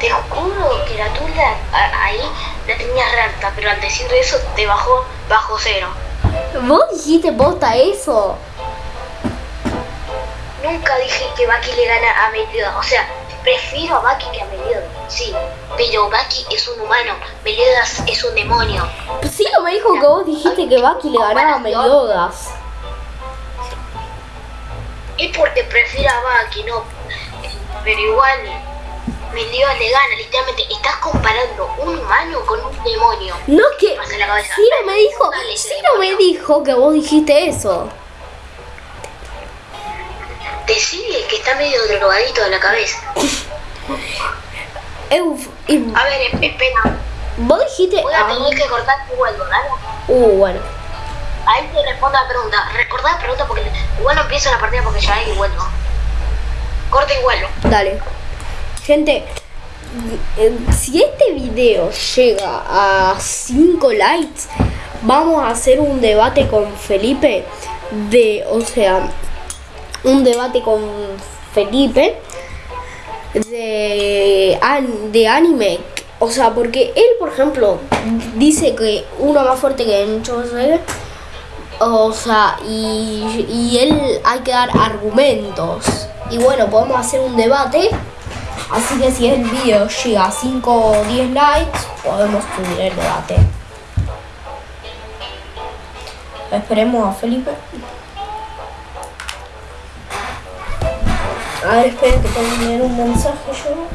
Te juro que la tuya a- ahí la tenías re alta, pero al decir eso te bajó bajo cero. ¿Vos dijiste posta eso? Nunca dije que Baki le gana a Meliodas. O sea, prefiero a Baki que a Meliodas. Sí, pero Baki es un humano. Meliodas es un demonio. Sí, no me dijo que vos dijiste que Baki le ganaba a Meliodas. Es porque prefiero a Baki, no. Pero igual, Meliodas le gana. Literalmente, estás comparando un humano con un demonio. No que. Pasa la cabeza. No me dijo. Dale, no me dijo que vos dijiste eso. Decide que está medio drogadito de la cabeza. *laughs* Y A ver, espera. vos dijiste. Voy a ah, tener que cortar y vuelvo, ¿dale? uh, bueno. Ahí te respondo la pregunta. Recordá la pregunta porque igual no empiezo la partida porque ya y vuelvo. Corta y vuelvo. Dale. Gente, si este video llega a 5 likes, vamos a hacer un debate con Felipe de, o sea, un debate con Felipe de, de anime. O sea, porque él, por ejemplo, dice que uno más fuerte que Encho o sea, y, y él hay que dar argumentos. Y bueno, podemos hacer un debate. Así que si el video llega a 5 o 10 likes, podemos subir el debate. Esperemos a Felipe. A ver, espera que tengo un mensaje yo.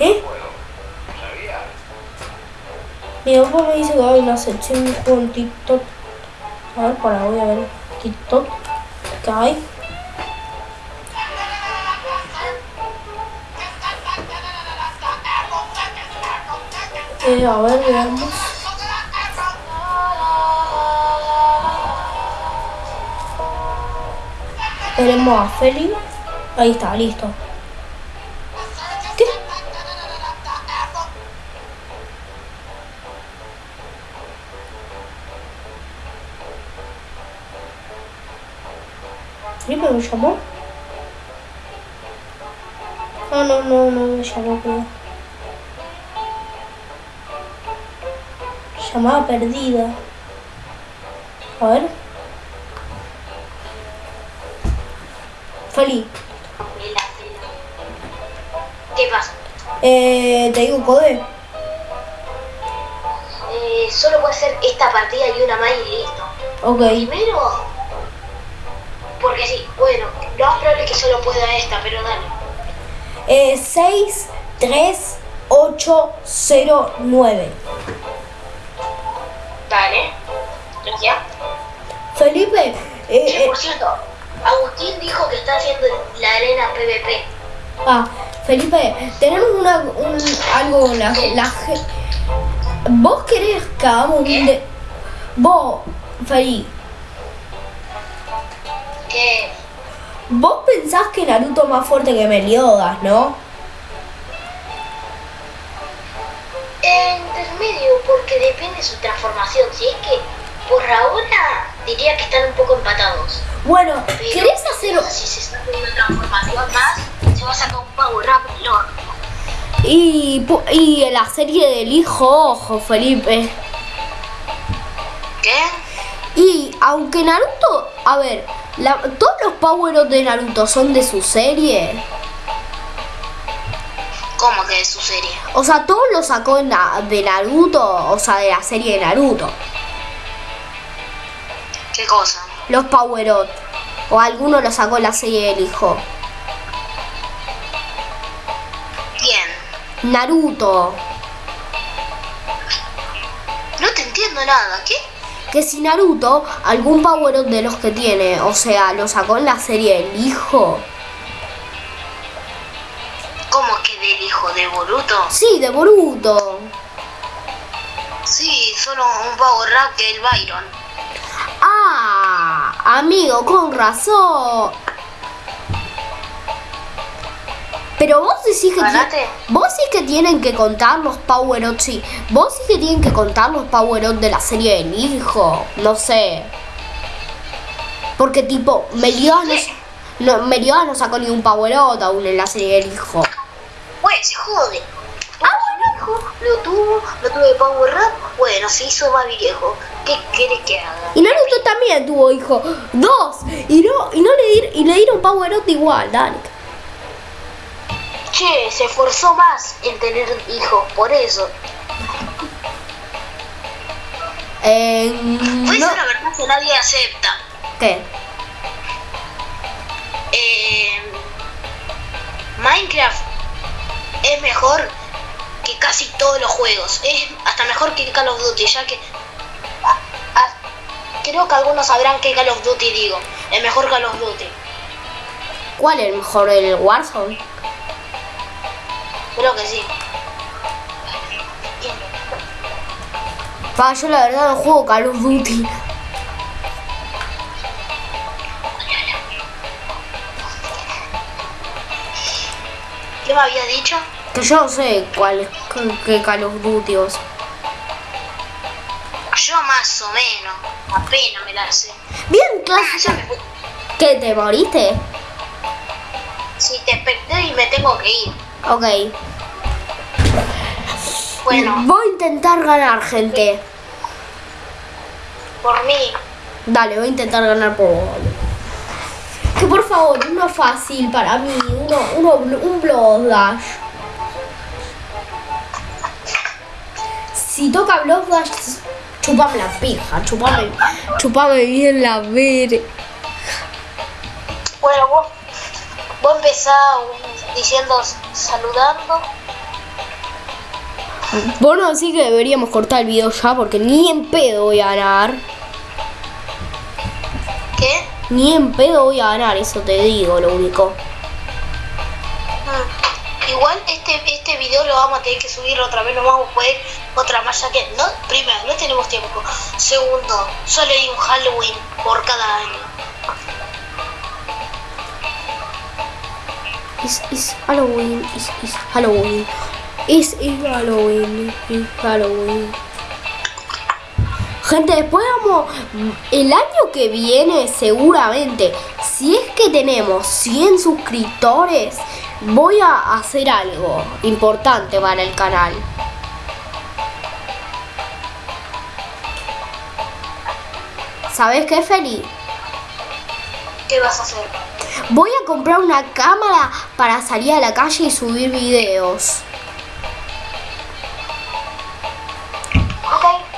¿Eh? Mi papá me dice que hay una sección de TikTok. A ver, para, voy a ver TikTok. ¿Qué hay? Eh, a ver, veamos. Veremos a Feli. Ahí está, listo. ¿Felipe me llamó? No, no, no, no me llamó, creo. Llamada perdida. A ver. Feli, Vela, vela. ¿Qué pasa? eh, te digo code. Eh, solo puede ser esta partida y una más y listo. Ok. Primero, porque sí, bueno, lo más probable es que solo pueda esta, pero dale. Eh, 6, 3, 8, 0, 9. Dale. Gracias. Felipe, eh, Che, eh, por cierto, Agustín dijo que está haciendo la arena PvP. ah, Felipe, tenemos una, un, algo, la, la ¿Vos querés que hagamos un de... Vos, Feli, Que vos pensás que Naruto es más fuerte que Meliodas, ¿no? intermedio, porque depende de su transformación. Si es que por ahora diría que están un poco empatados. Bueno, Pero ¿querés hacer... Si se saca una transformación más, se va a sacar un power up lord. Y, y la serie del hijo, ojo, Felipe. ¿Qué? Y aunque Naruto, a ver, la- todos los power de Naruto son de su serie. ¿Cómo que de su serie? O sea, todos los sacó en la- de Naruto, o sea, de la serie de Naruto. ¿Qué cosa? Los power up. O alguno los sacó en la serie del hijo. ¿Quién? Naruto. No te entiendo nada. ¿Qué? Que si Naruto, algún power up de los que tiene, o sea, lo sacó en la serie del hijo. ¿Cómo que del hijo de Boruto? Sí, de Boruto. Sí, solo un power up que el Byron. Ah, amigo, con razón. Pero vos decís que vos sí que tienen que contar los power ups, sí. Vos sí que tienen que contar los power ups de la serie del hijo, no sé. Porque tipo, Meliodas no, Meliodas no sacó ni un power up aún en la serie del hijo. Pues se jode. Ah, bueno, hijo, lo tuvo, lo tuvo de power up. Bueno, se hizo más viejo. ¿Qué querés que haga? Y Naruto también tuvo hijo, dos, y no, y no le, y le dieron power up igual, dale. Che, se esforzó más en tener hijos, por eso. Eh, Pues no, la verdad que nadie acepta. ¿Qué? Eh, Minecraft es mejor que casi todos los juegos. Es hasta mejor que Call of Duty, ya que... a- a- creo que algunos sabrán que Call of Duty digo. El mejor Call of Duty. ¿Cuál es el mejor? ¿El Warzone? Creo que sí. Pa, yo la verdad no juego Call of Duty. ¿Qué me había dicho? Que yo no sé cuál es qué- qué Call of Duty o sea. Yo más o menos. Apenas me la sé. Bien, Ah, clase. fui. ¿Qué, te moriste? Sí, te expecté y me tengo que ir. Ok. Bueno, Voy a intentar ganar, gente. por mí. Dale, voy a intentar ganar por vos. Que por favor, uno fácil para mí, uno, uno, un Blood Dash. Si toca Blood Dash, chupame la pija, chupame, chupame bien la ver. Bueno, vos, vos empezás diciendo, saludando. Bueno, así que deberíamos cortar el video ya porque ni en pedo voy a ganar. ¿Qué? Ni en pedo voy a ganar, eso te digo, lo único. Mm. Igual este, este video lo vamos a tener que subir otra vez, no vamos a poder otra más ya que no, primero, no tenemos tiempo. Segundo, solo hay un Halloween por cada año. It's, it's Halloween, it's, it's Halloween. It's, it's Halloween, it's Halloween. Gente, después vamos, el año que viene seguramente, si es que tenemos 100 suscriptores, voy a hacer algo importante para el canal. ¿Sabes qué, Feli? ¿Qué vas a hacer? Voy a comprar una cámara para salir a la calle y subir videos.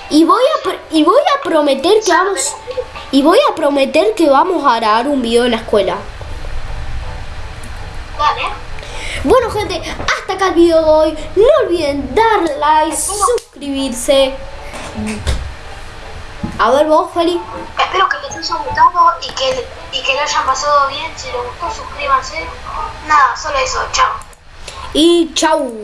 Y voy a y voy a prometer que vamos y voy a prometer que vamos a grabar un video en la escuela. Dale. Bueno, gente, hasta acá el video de hoy. No olviden darle like, suscribirse. A ver vos, Feli. Espero que les haya gustado y que, y que lo hayan pasado bien. Si les gustó, suscríbanse. Nada, solo eso. Chao. Y chau.